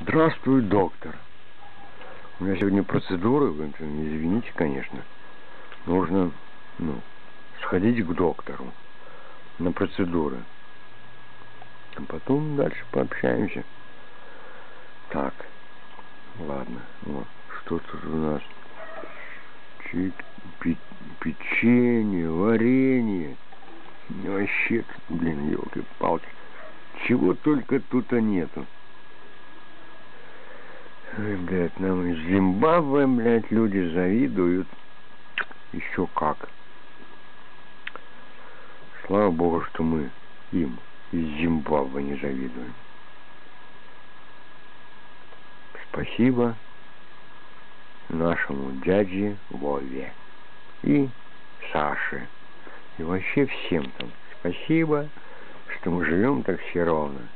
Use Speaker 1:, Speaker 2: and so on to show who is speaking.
Speaker 1: Здравствуй, доктор. У меня сегодня процедуры, извините, конечно. Нужно, ну, сходить к доктору на процедуры. А потом дальше пообщаемся. Так, ладно, вот, что тут у нас? Печенье, варенье. Вообще, блин, елки-палки. Чего только тут -то нету. Ой, блядь, нам из Зимбабве, блядь, люди завидуют. Еще как. Слава Богу, что мы им из Зимбабве не завидуем. Спасибо нашему дяде Вове и Саше. И вообще всем там спасибо, что мы живем так все ровно.